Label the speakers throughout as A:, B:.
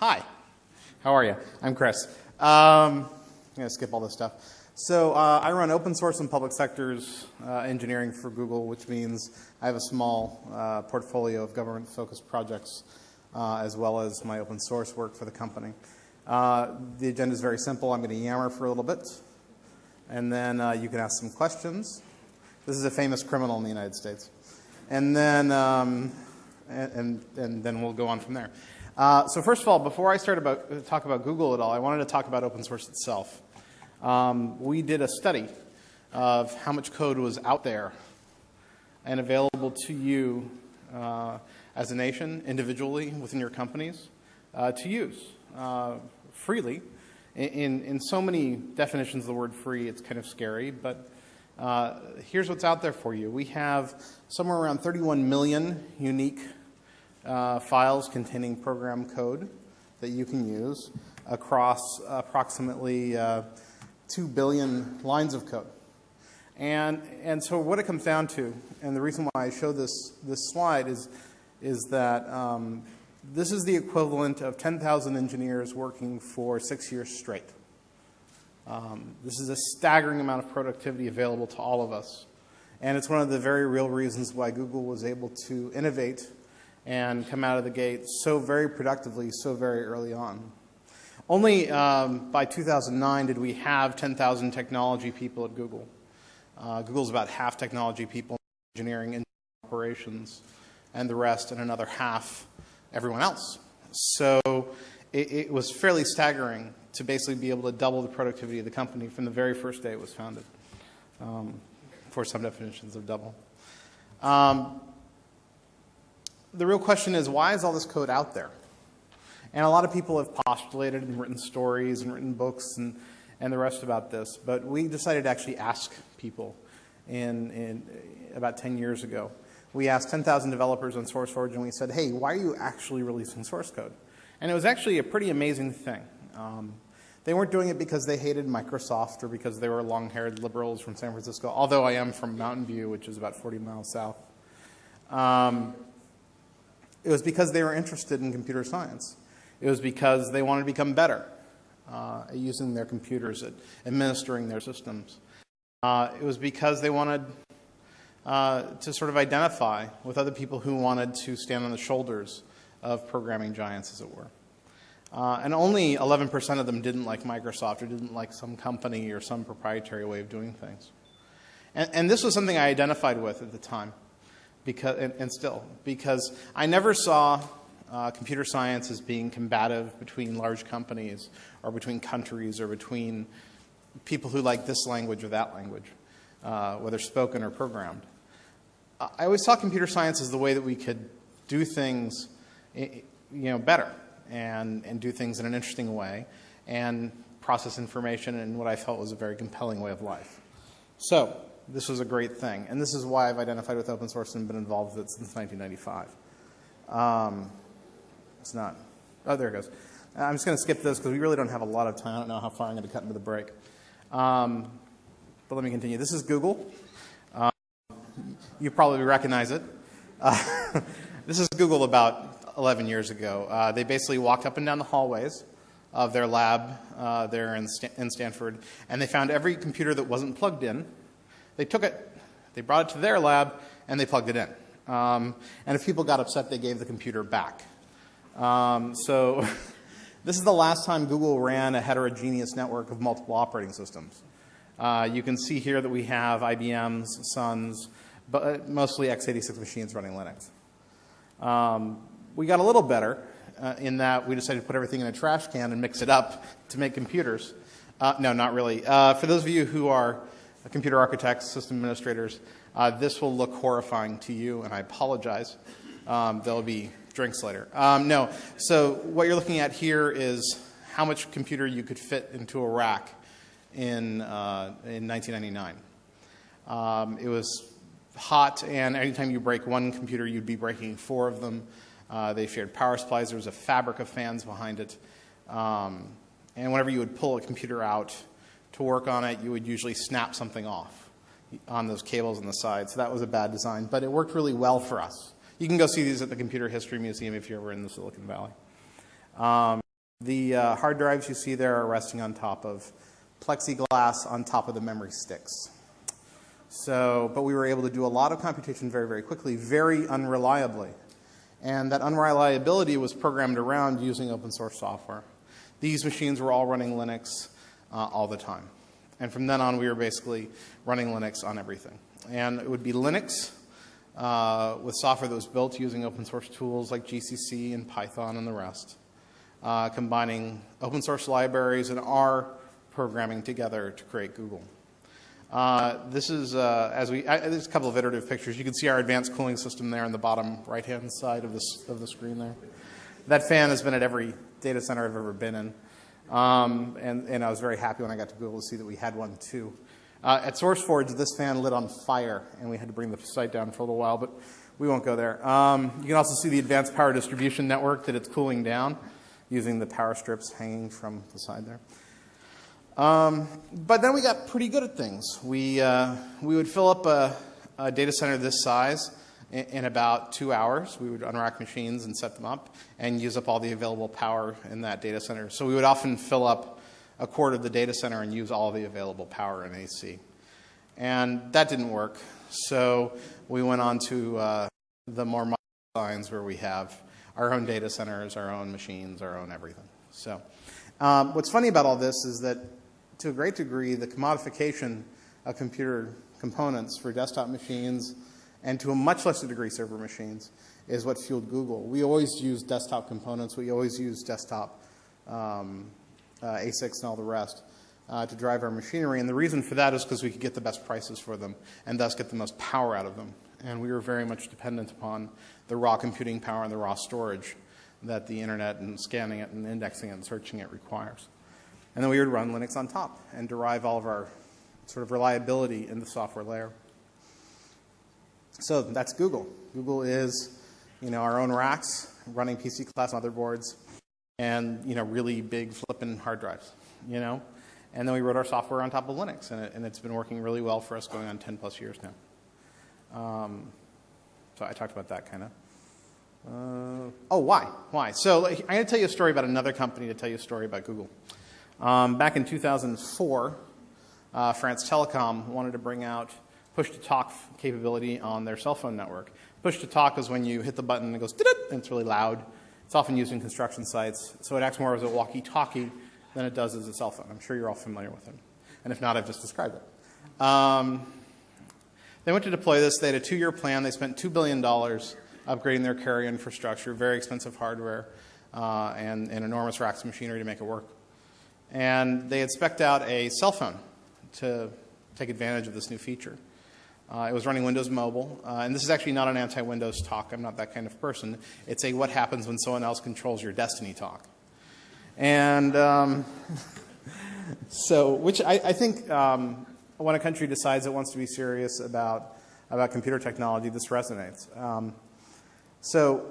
A: Hi, how are you? I'm Chris. Um, I'm going to skip all this stuff. So uh, I run open source and public sectors uh, engineering for Google, which means I have a small uh, portfolio of government-focused projects uh, as well as my open source work for the company. Uh, the agenda is very simple. I'm going to yammer for a little bit, and then uh, you can ask some questions. This is a famous criminal in the United States. And then, um, and, and, and then we'll go on from there. Uh, so first of all, before I start about talk about Google at all, I wanted to talk about open source itself. Um, we did a study of how much code was out there and available to you uh, as a nation, individually, within your companies, uh, to use uh, freely. In, in so many definitions of the word free, it's kind of scary, but uh, here's what's out there for you. We have somewhere around 31 million unique uh, files containing program code that you can use across approximately uh, 2 billion lines of code. And, and so what it comes down to, and the reason why I show this, this slide is, is that um, this is the equivalent of 10,000 engineers working for six years straight. Um, this is a staggering amount of productivity available to all of us. And it's one of the very real reasons why Google was able to innovate and come out of the gate so very productively so very early on. Only um, by 2009 did we have 10,000 technology people at Google. Uh, Google's about half technology people, engineering and operations, and the rest and another half everyone else. So it, it, was fairly staggering to basically be able to double the productivity of the company from the very first day it was founded, um, for some definitions of double. Um, the real question is why is all this code out there? And a lot of people have postulated and written stories and written books and, and the rest about this, but we decided to actually ask people in, in about 10 years ago. We asked 10,000 developers on SourceForge and we said, hey, why are you actually releasing source code? And it was actually a pretty amazing thing. Um, they weren't doing it because they hated Microsoft or because they were long-haired liberals from San Francisco, although I am from Mountain View, which is about 40 miles south. Um, it was because they were interested in computer science. It was because they wanted to become better uh, at using their computers, at administering their systems. Uh, it was because they wanted uh, to sort of identify with other people who wanted to stand on the shoulders of programming giants, as it were. Uh, and only 11% of them didn't like Microsoft or didn't like some company or some proprietary way of doing things. And, and this was something I identified with at the time because, and, and still, because I never saw uh, computer science as being combative between large companies or between countries or between people who like this language or that language, uh, whether spoken or programmed. I always saw computer science as the way that we could do things you know, better and, and do things in an interesting way and process information in what I felt was a very compelling way of life. So this was a great thing. And this is why I've identified with open source and been involved with it since 1995. Um, it's not. Oh, there it goes. I'm just going to skip this because we really don't have a lot of time. I don't know how far I'm going to cut into the break. Um, but let me continue. This is Google. Um, you probably recognize it. Uh, this is Google about 11 years ago. Uh, they basically walked up and down the hallways of their lab uh, there in, St in Stanford, and they found every computer that wasn't plugged in they took it, they brought it to their lab, and they plugged it in. Um, and if people got upset, they gave the computer back. Um, so this is the last time Google ran a heterogeneous network of multiple operating systems. Uh, you can see here that we have IBM's, Sun's, but uh, mostly x86 machines running Linux. Um, we got a little better uh, in that we decided to put everything in a trash can and mix it up to make computers. Uh, no, not really. Uh, for those of you who are computer architects, system administrators, uh, this will look horrifying to you, and I apologize. Um, there'll be drinks later. Um, no, so what you're looking at here is how much computer you could fit into a rack in, uh, in 1999. Um, it was hot, and anytime you break one computer, you'd be breaking four of them. Uh, they shared power supplies. There was a fabric of fans behind it. Um, and whenever you would pull a computer out, to work on it, you would usually snap something off on those cables on the side. So that was a bad design, but it worked really well for us. You can go see these at the Computer History Museum if you're ever in the Silicon Valley. Um, the uh, hard drives you see there are resting on top of plexiglass on top of the memory sticks. So, but we were able to do a lot of computation very, very quickly, very unreliably. And that unreliability was programmed around using open source software. These machines were all running Linux uh, all the time. And from then on, we were basically running Linux on everything. And it would be Linux uh, with software that was built using open source tools like GCC and Python and the rest, uh, combining open source libraries and R programming together to create Google. Uh, this is, uh, as we, I, there's a couple of iterative pictures. You can see our advanced cooling system there on the bottom right-hand side of, this, of the screen there. That fan has been at every data center I've ever been in. Um, and, and I was very happy when I got to Google to see that we had one too. Uh, at SourceForge, this fan lit on fire, and we had to bring the site down for a little while, but we won't go there. Um, you can also see the advanced power distribution network that it's cooling down using the power strips hanging from the side there. Um, but then we got pretty good at things. We, uh, we would fill up a, a, data center this size in, about two hours. We would unrack machines and set them up and use up all the available power in that data center. So we would often fill up a quarter of the data center and use all the available power in AC. And that didn't work. So we went on to uh, the more modern designs where we have our own data centers, our own machines, our own everything. So um, what's funny about all this is that to a great degree, the commodification of computer components for desktop machines and to a much lesser degree server machines is what fueled Google. We always use desktop components. We always use desktop um, uh, ASICs and all the rest uh, to drive our machinery. And the reason for that is because we could get the best prices for them and thus get the most power out of them. And we were very much dependent upon the raw computing power and the raw storage that the internet and scanning it and indexing it and searching it requires. And then we would run Linux on top and derive all of our sort of reliability in the software layer. So that's Google. Google is, you know, our own racks, running PC class motherboards, and, you know, really big flipping hard drives, you know. And then we wrote our software on top of Linux, and, it, it's been working really well for us going on 10 plus years now. Um, so I talked about that kind of. Uh, oh, why? Why? So I'm going to tell you a story about another company to tell you a story about Google. Um, back in 2004, uh, France Telecom wanted to bring out push to talk capability on their cell phone network. Push to talk is when you hit the button and it goes and it's really loud. It's often used in construction sites, so it acts more as a walkie talkie than it does as a cell phone. I'm sure you're all familiar with it. And if not, I've just described it. Um, they went to deploy this. They had a two year plan. They spent $2 billion upgrading their carrier infrastructure, very expensive hardware, uh, and, and enormous racks of machinery to make it work and they had specced out a cell phone to take advantage of this new feature. Uh, it was running Windows Mobile, uh, and this is actually not an anti-Windows talk. I'm not that kind of person. It's a what happens when someone else controls your destiny talk. And um, so, which I, I think um, when a country decides it wants to be serious about, about computer technology, this resonates. Um, so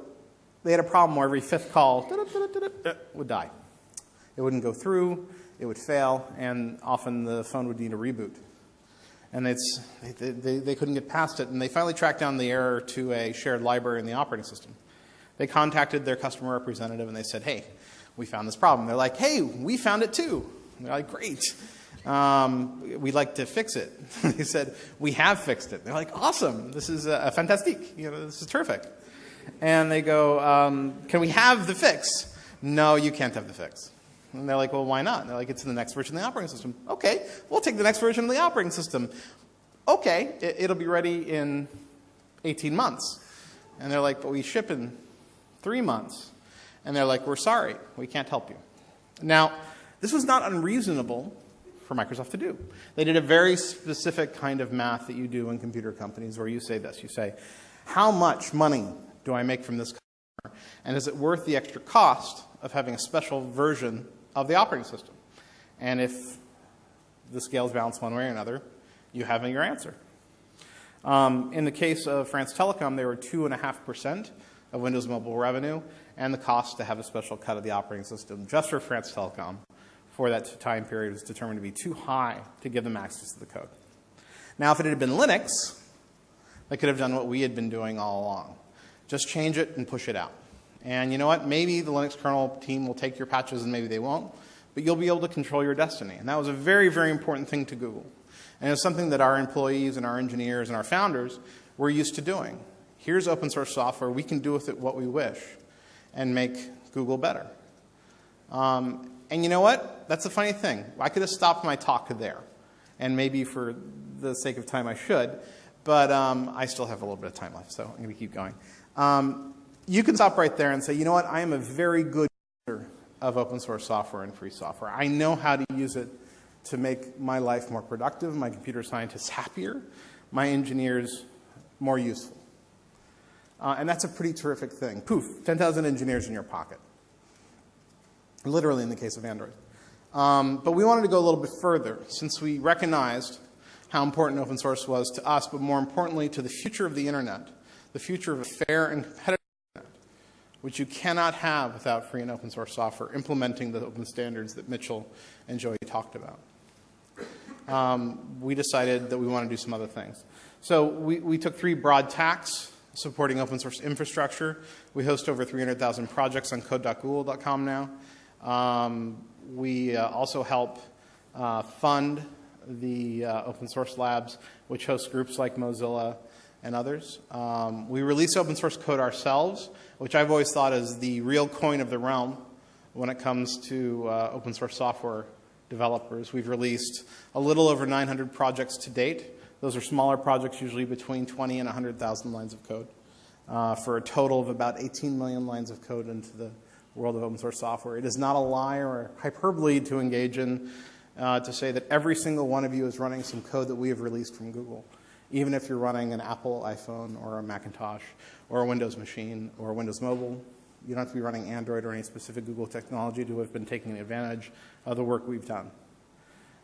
A: they had a problem where every fifth call would die. It wouldn't go through, it would fail, and often the phone would need a reboot. And they, they, they couldn't get past it, and they finally tracked down the error to a shared library in the operating system. They contacted their customer representative and they said, hey, we found this problem. They're like, hey, we found it too. And they're like, great. Um, we'd like to fix it. they said, we have fixed it. They're like, awesome. This is a fantastic. You know, this is terrific. And they go, um, can we have the fix? No, you can't have the fix. And they're like, well, why not? And they're like, it's in the next version of the operating system. Okay, we'll take the next version of the operating system. Okay, it, will be ready in 18 months. And they're like, but we ship in three months. And they're like, we're sorry, we can't help you. Now, this was not unreasonable for Microsoft to do. They did a very specific kind of math that you do in computer companies where you say this. You say, how much money do I make from this customer? And is it worth the extra cost of having a special version of the operating system. And if the scales balance one way or another, you have your answer. Um, in the case of France Telecom, they were 2.5% of Windows Mobile revenue, and the cost to have a special cut of the operating system just for France Telecom for that time period was determined to be too high to give them access to the code. Now, if it had been Linux, they could have done what we had been doing all along. Just change it and push it out. And you know what? Maybe the Linux kernel team will take your patches and maybe they won't, but you'll be able to control your destiny. And that was a very, very important thing to Google. And it's something that our employees and our engineers and our founders were used to doing. Here's open source software. We can do with it what we wish and make Google better. Um, and you know what? That's a funny thing. I could have stopped my talk there. And maybe for the sake of time I should. But um, I still have a little bit of time left, so I'm going to keep going. Um, you can stop right there and say, you know what? I am a very good user of open source software and free software. I know how to use it to make my life more productive, my computer scientists happier, my engineers more useful. Uh, and that's a pretty terrific thing. Poof, 10,000 engineers in your pocket. Literally in the case of Android. Um, but we wanted to go a little bit further since we recognized how important open source was to us, but more importantly to the future of the internet, the future of a fair and competitive which you cannot have without free and open source software implementing the open standards that Mitchell and Joey talked about. Um, we decided that we want to do some other things. So we, we took three broad tacks supporting open source infrastructure. We host over 300,000 projects on code.google.com now. Um, we uh, also help uh, fund the uh, open source labs, which host groups like Mozilla and others. Um, we release open source code ourselves, which I've always thought is the real coin of the realm when it comes to uh, open source software developers. We've released a little over 900 projects to date. Those are smaller projects, usually between 20 and 100,000 lines of code, uh, for a total of about 18 million lines of code into the world of open source software. It is not a lie or hyperbole to engage in uh, to say that every single one of you is running some code that we have released from Google, even if you're running an Apple iPhone or a Macintosh or a Windows machine or Windows Mobile. You don't have to be running Android or any specific Google technology to have been taking advantage of the work we've done.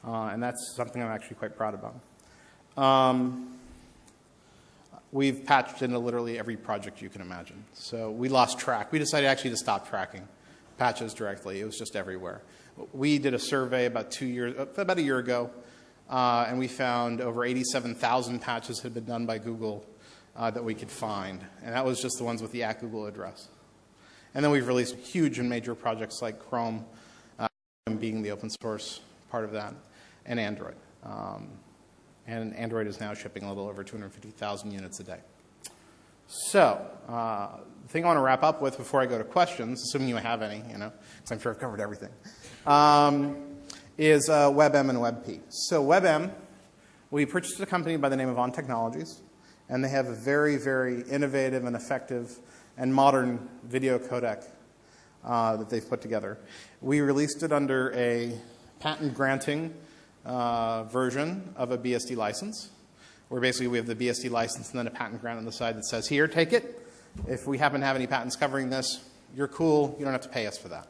A: Uh, and that's something I'm actually quite proud about. Um, we've patched into literally every project you can imagine. So we lost track. We decided actually to stop tracking patches directly. It was just everywhere. We did a survey about two years, about a year ago, uh, and we found over 87,000 patches had been done by Google uh, that we could find. And that was just the ones with the at Google address. And then we've released huge and major projects like Chrome, uh, being the open source part of that, and Android. Um, and Android is now shipping a little over 250,000 units a day. So, uh, the thing I want to wrap up with before I go to questions, assuming you have any, you know, because I'm sure I've covered everything, um, is uh, WebM and WebP. So WebM, we purchased a company by the name of On Technologies, and they have a very, very innovative and effective and modern video codec uh, that they've put together. We released it under a patent granting uh, version of a BSD license, where basically we have the BSD license and then a patent grant on the side that says, here, take it. If we happen to have any patents covering this, you're cool. You don't have to pay us for that.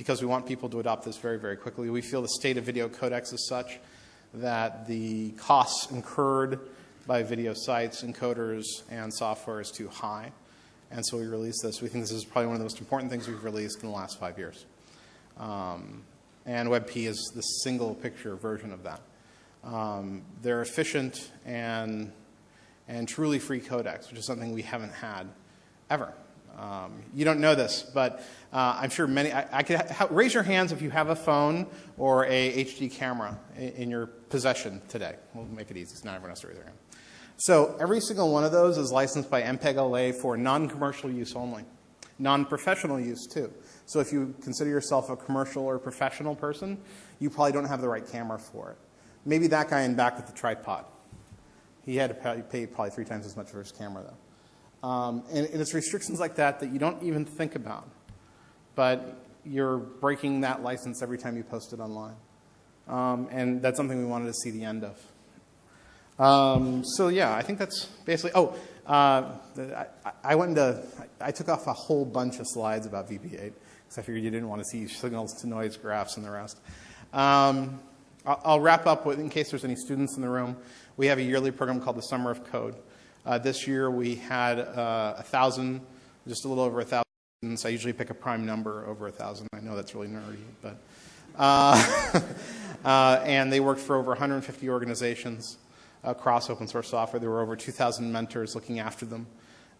A: Because we want people to adopt this very, very quickly. We feel the state of video codecs is such that the costs incurred by video sites, encoders, and software is too high. And so we released this. We think this is probably one of the most important things we've released in the last five years. Um, and WebP is the single picture version of that. Um, they're efficient and, and truly free codecs, which is something we haven't had ever. Um, you don't know this, but uh, I'm sure many. I, I could ha raise your hands if you have a phone or a HD camera in, in, your possession today. We'll make it easy, It's not everyone has to raise their hand. So every single one of those is licensed by MPEG-LA for non-commercial use only, non-professional use too. So if you consider yourself a commercial or professional person, you probably don't have the right camera for it. Maybe that guy in back with the tripod. He had to pay probably three times as much for his camera, though. Um, and, and it's restrictions like that that you don't even think about. But you're breaking that license every time you post it online. Um, and that's something we wanted to see the end of. Um, so yeah, I think that's basically, oh, uh, I, I, went into, I took off a whole bunch of slides about VP8 because I figured you didn't want to see signals to noise graphs and the rest. Um, I'll, I'll, wrap up with, in case there's any students in the room, we have a yearly program called the Summer of Code. Uh, this year we had uh, a thousand, just a little over a thousand students. I usually pick a prime number over a thousand. I know that's really nerdy, but uh, uh and they worked for over 150 organizations across open source software. There were over 2,000 mentors looking after them.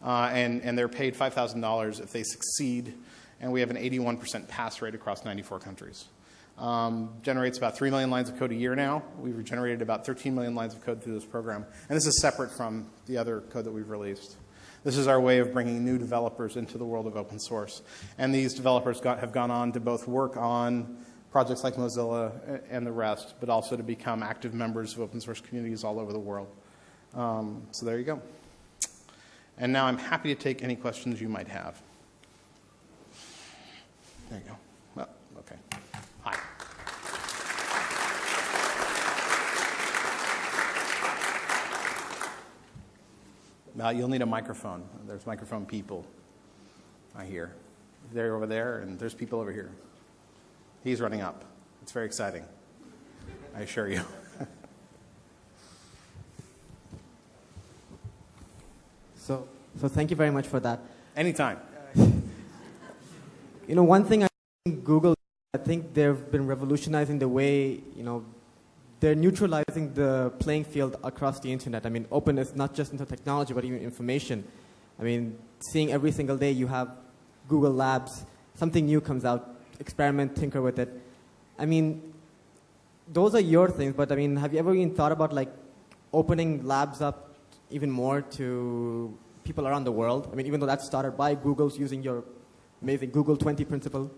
A: uh, and, and they're paid $5,000 if they succeed, and we have an 81% pass rate across 94 countries. Um, generates about 3 million lines of code a year now. We've generated about 13 million lines of code through this program, and this is separate from the other code that we've released. This is our way of bringing new developers into the world of open source. And these developers got, have gone on to both work on projects like Mozilla and the rest, but also to become active members of open source communities all over the world. Um, so there you go. And now I'm happy to take any questions you might have. There you go. Well, okay. Hi. Now you'll need a microphone. There's microphone people. I hear. They're over there, and there's people over here. He's running up. It's very exciting. I assure you.
B: so, so thank you very much for that.
A: Anytime.
B: You know, one thing I think Google, I think they've been revolutionizing the way, you know, they're neutralizing the playing field across the internet. I mean, openness, not just into technology, but even information. I mean, seeing every single day you have Google Labs, something new comes out, experiment, tinker with it. I mean, those are your things, but I mean, have you ever even thought about like opening labs up even more to people around the world? I mean, even though that started by Google's using your amazing Google 20 principle.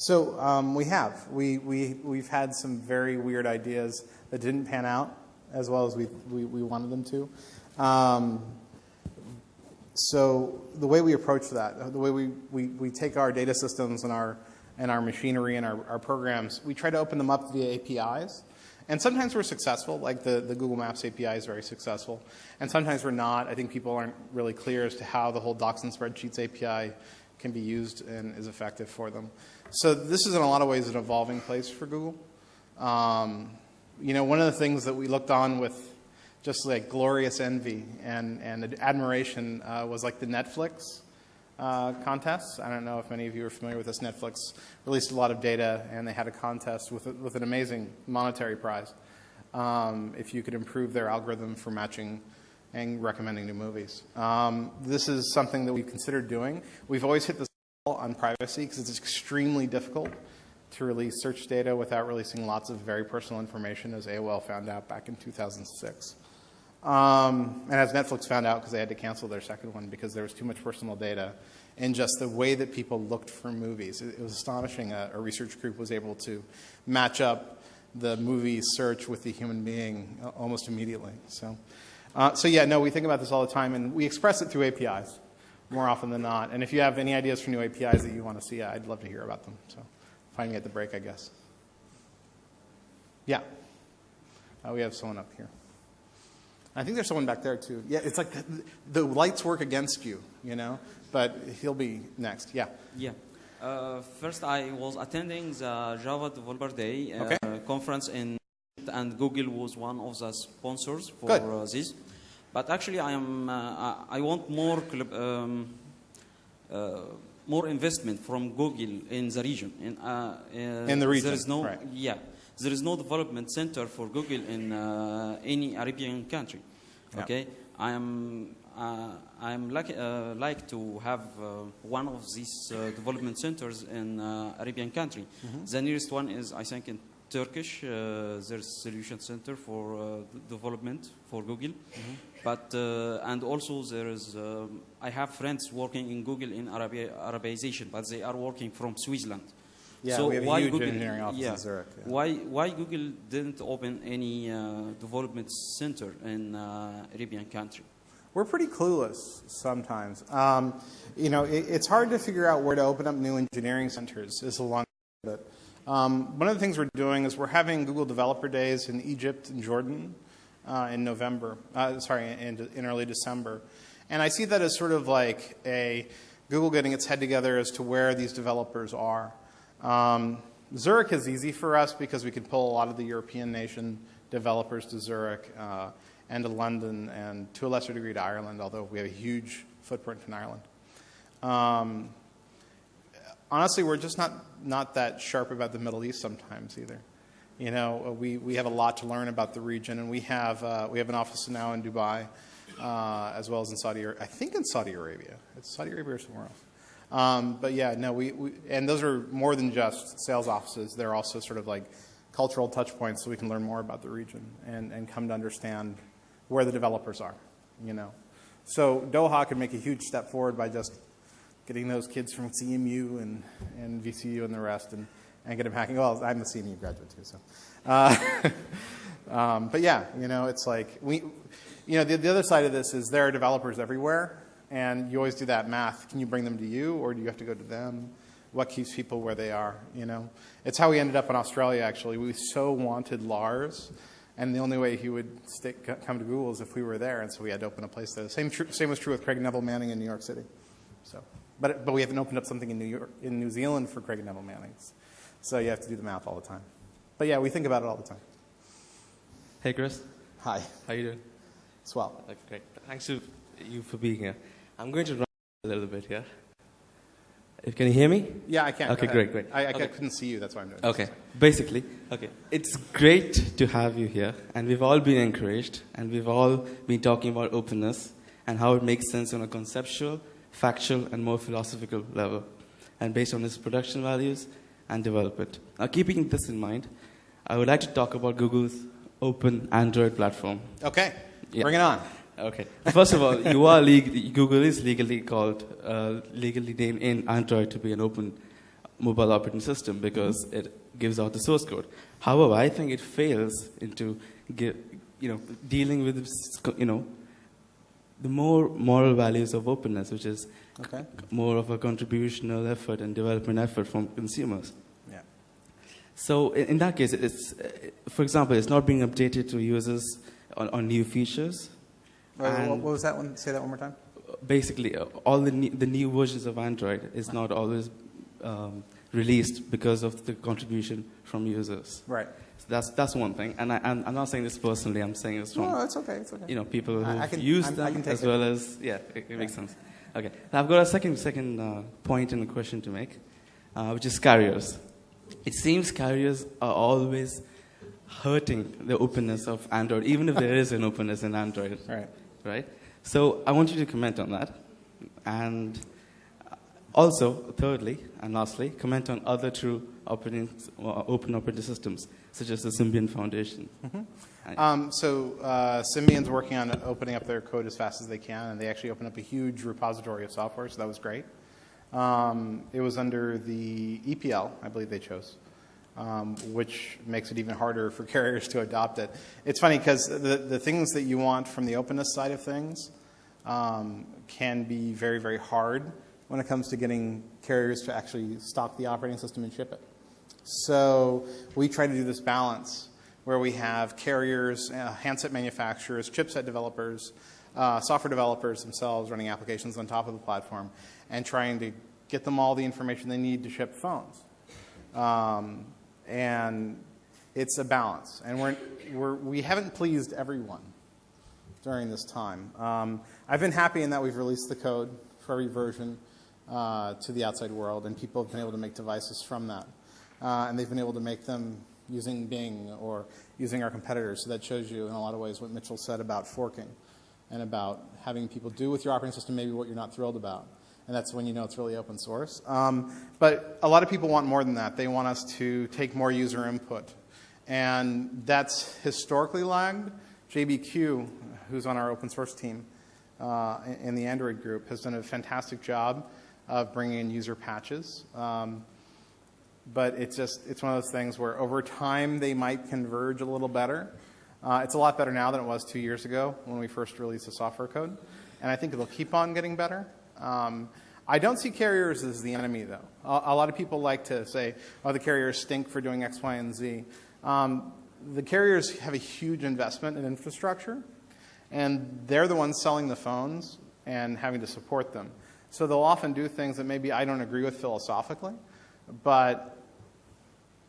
A: So um, we have. We, we, we've had some very weird ideas that didn't pan out as well as we, we, we wanted them to. Um, so the way we approach that, the way we, we, we take our data systems and our, and our machinery and our, our programs, we try to open them up via APIs. And sometimes we're successful, like the, the Google Maps API is very successful. And sometimes we're not. I think people aren't really clear as to how the whole Docs and Spreadsheets API can be used and is effective for them. So this is in a lot of ways an evolving place for Google. Um, you know, one of the things that we looked on with just like glorious envy and, and admiration uh, was like the Netflix uh, contests. I don't know if many of you are familiar with this. Netflix released a lot of data and they had a contest with, with an amazing monetary prize um, if you could improve their algorithm for matching and recommending new movies. Um, this is something that we've considered doing. We've always hit this on privacy because it's extremely difficult to release search data without releasing lots of very personal information, as AOL found out back in 2006. Um, and as Netflix found out because they had to cancel their second one because there was too much personal data in just the way that people looked for movies. It, it was astonishing. A, a, research group was able to match up the movie search with the human being almost immediately. So, uh, so yeah, no, we think about this all the time, and we express it through APIs more often than not. And if you have any ideas for new APIs that you want to see, I'd love to hear about them. So, finding at the break, I guess. Yeah. Uh, we have someone up here. I think there's someone back there too. Yeah, it's like the, the lights work against you, you know. But he'll be next. Yeah.
C: Yeah. Uh, first, I was attending the Java Developer Day uh,
A: okay.
C: conference in, and Google was one of the sponsors for Uh, this. But actually, I am uh, I want more um, uh, more investment from Google in the region. In,
A: in the region,
C: there is no
A: right.
C: yeah. There is no development center for Google in any Arabian country. Okay, I am uh, I'm lucky, uh, like to have uh, one of these uh, development centers in uh, Arabian country.
A: Mm-hmm.
C: The nearest one is, I think, in Turkish. Uh, there's solution center for development for Google,
A: mm-hmm.
C: but and also there is. Um, I have friends working in Google in Arabia, Arabization, but they are working from Switzerland.
A: Yeah,
C: so
A: we have
C: why
A: a huge
C: Google,
A: engineering office
C: yeah,
A: in Zurich. Yeah.
C: Why why Google didn't open any development center in Arabian country?
A: We're pretty clueless sometimes. Um, you know, it, it's hard to figure out where to open up new engineering centers. Is a long. Um, one of the things we're doing is we're having Google Developer Days in Egypt and Jordan uh, in November. Uh, sorry, in, in early December, and I see that as sort of like a Google getting its head together as to where these developers are. Um, Zurich is easy for us because we can pull a lot of the European nation developers to Zurich. Uh, and to London and to a lesser degree to Ireland, although we have a huge footprint in Ireland. Um, honestly, we're just not, not that sharp about the Middle East sometimes either. You know, we, we have a lot to learn about the region, and we have, uh, we have an office now in Dubai. uh, as well as in Saudi. Ar- I think in Saudi Arabia. It's Saudi Arabia or somewhere else. Um, but yeah, no, we, we and those are more than just sales offices. They're also sort of like cultural touch points, so we can learn more about the region and, and come to understand where the developers are. You know, so Doha could make a huge step forward by just getting those kids from CMU and, and VCU and the rest and, and get them hacking. Well, I'm a CMU graduate too, so. Uh, um, but yeah, you know, it's like we, you know, the, the other side of this is there are developers everywhere, and you always do that math. Can you bring them to you, or do you have to go to them? What keeps people where they are? You know, it's how we ended up in Australia. Actually, we so wanted Lars, and the only way he would come to Google is if we were there, and so we had to open a place there. Same, same was true with Craig Nevill-Manning in New York City. So, but but we haven't opened up something in New York, in New Zealand for Craig and Neville Manning's. So you have to do the math all the time. But yeah, we think about it all the time.
D: Hey, Chris.
A: Hi,
D: How you doing?
A: swell.
D: Okay, great. Thanks to you for being here. I'm going to run a little bit here. Can you hear me?
A: Yeah, I can.
D: Okay, great, great.
A: I, I
D: Okay.
A: couldn't see you. That's why I'm doing.
D: Okay. Basically, okay. It's great to have you here, and we've all been encouraged, and we've all been talking about openness and how it makes sense on a conceptual, factual, and more philosophical level, and based on its production values and development. Now, keeping this in mind, I would like to talk about Google's open Android platform.
A: Okay,
D: Yeah.
A: bring it on.
D: Okay. First of all, you are Google is legally called, uh, legally named in Android to be an open mobile operating system because it gives out the source code. However, I think it fails into, you know, dealing with, you know, the more moral values of openness, which is
A: Okay.
D: more of a contributional effort and development effort from consumers.
A: Yeah.
D: So in, in that case, it's, uh, for example, it's not being updated to users on, on new features.
A: Wait, what, was that one? Say that one more time.
D: basically uh, all the new, the new versions of Android is not always um, released because of the contribution from users.
A: Right.
D: So that's that's one thing, and I, I'm, I'm not saying this personally. I'm saying this from
A: No, it's okay. It's okay.
D: you know people
A: I-
D: who use
A: I'm- I
D: them
A: can take
D: as
A: it.
D: well as yeah, it, it makes sense. Okay, now I've got a second second uh, point and a question to make, uh, which is carriers. It seems carriers are always hurting the openness of Android, even if there is an openness in Android
A: Right.
D: right? So I want you to comment on that. And also, thirdly and lastly, comment on other true operating, uh, open operating systems, such as the Symbian Foundation. And-
A: Um, so uh, Symbian's working on opening up their code as fast as they can, and they actually opened up a huge repository of software, so that was great. Um, it was under the EPL, I believe they chose, um, which makes it even harder for carriers to adopt it. It's funny because the, the things that you want from the openness side of things um, can be very, very hard when it comes to getting carriers to actually stock the operating system and ship it. So we try to do this balance where we have carriers, uh, handset manufacturers, chipset developers, uh, software developers themselves running applications on top of the platform and trying to get them all the information they need to ship phones. Um, and it's a balance. And we're, we're, we haven't pleased everyone during this time. Um, I've been happy in that we've released the code for every version uh, to the outside world, and people have been able to make devices from that. Uh, and they've been able to make them using Bing or using our competitors. So that shows you, in a lot of ways, what Mitchell said about forking and about having people do with your operating system maybe what you're not thrilled about. And that's when you know it's really open source. Um, but a lot of people want more than that. They want us to take more user input. And that's historically lagged. JBQ, who's on our open source team uh, in in the Android group, has done a fantastic job of bringing in user patches. Um, but it's just it's one of those things where over time they might converge a little better. Uh, it's a lot better now than it was two years ago when we first released the software code, and I think it'll keep on getting better. Um, I don't see carriers as the enemy, though. A, a lot of people like to say, "Oh, the carriers stink for doing X, Y, and Z." Um, the carriers have a huge investment in infrastructure, and they're the ones selling the phones and having to support them. So they'll often do things that maybe I don't agree with philosophically, but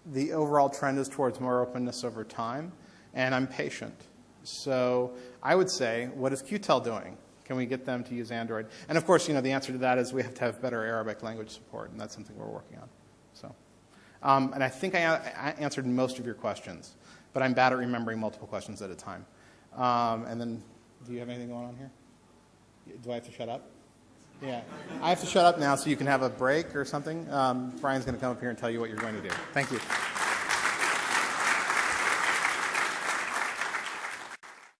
A: the overall trend is towards more openness over time, and I'm patient. So I would say, what is QTEL doing? Can we get them to use Android? And of course, you know, the answer to that is we have to have better Arabic language support, and that's something we're working on. So, um, and I think I, I answered most of your questions, but I'm bad at remembering multiple questions at a time. Um, and then Do you have anything going on here? Do I have to shut up? Yeah. I have to shut up now so you can have a break or something. Um, Brian's going to come up here and tell you what you're going to do. Thank you.